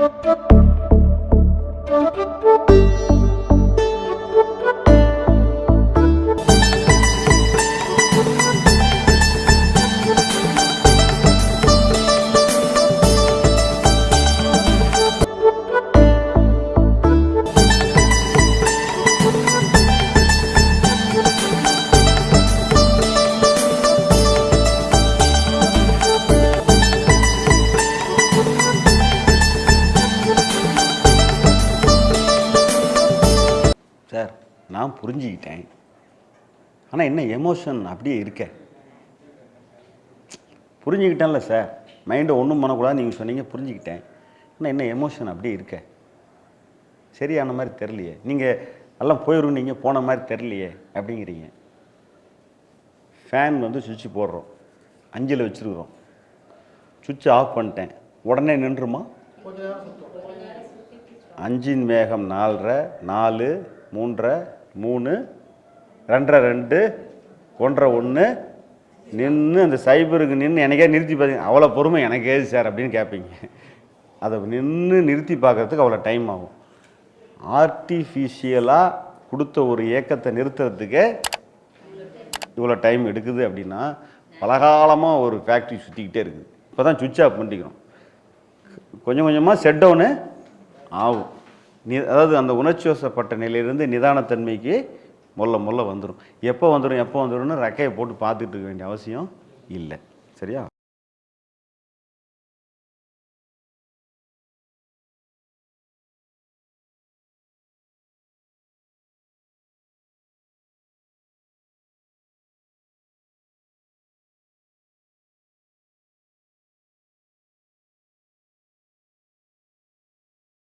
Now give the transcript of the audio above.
Thank you. Sir நான் புரிஞ்சுக்கிட்டேன். ஆனால் என்ன எமோஷன் அப்படியே இருக்க. புரிஞ்சுக்கிட்டேன்ல சார். மைண்டை ஒன்றும் பண்ணக்கூடாது நீங்கள் சொன்னீங்க புரிஞ்சுக்கிட்டேன். ஆனால் என்ன எமோஷன் அப்படியே இருக்க. சரியான மாதிரி தெரிலையே நீங்கள் எல்லாம் போயிடும் நீங்கள் போன மாதிரி தெரிலையே அப்படிங்கிறீங்க. ஃபேன் வந்து சுவிட்ச் போடுறோம். அஞ்சில் வச்சுருக்குறோம். சுவிட்ச் ஆஃப் பண்ணிட்டேன். உடனே நின்றுமா? அஞ்சின் மேகம் நாலரை நாலு மூன்றரை மூணு ரெண்டரை ரெண்டு ஒன்றரை ஒன்று. நின்று அந்த சைபருக்கு நின்று எனக்கே நிறுத்தி பார்த்தீங்க அவ்வளோ பொறுமை எனக்கு ஏது சார் அப்படின்னு கேட்பீங்க அதை நின்று நிறுத்தி பார்க்கறதுக்கு அவ்வளோ டைம் ஆகும். ஆர்டிஃபிஷியலாக கொடுத்த ஒரு இயக்கத்தை நிறுத்துறதுக்கு இவ்வளோ டைம் எடுக்குது அப்படின்னா பலகாலமாக ஒரு ஃபேக்ட்ரி சுற்றிக்கிட்டே இருக்குது. இப்போ தான் சுவிட்ச் ஆஃப் பண்ணிக்கிறோம். கொஞ்சம் கொஞ்சமாக செட் டவுனு ஆகும். நி அதாவது அந்த உணர்ச்சி வசப்பட்ட நிலையிலிருந்து நிதானத்தன்மைக்கு முல்ல முல்ல வந்துடும் எப்போ வந்துடும் எப்போ வந்துடும்னு ரெக்கையை போட்டு பார்த்துட்டு இருக்க வேண்டிய அவசியம் இல்லை. சரியா?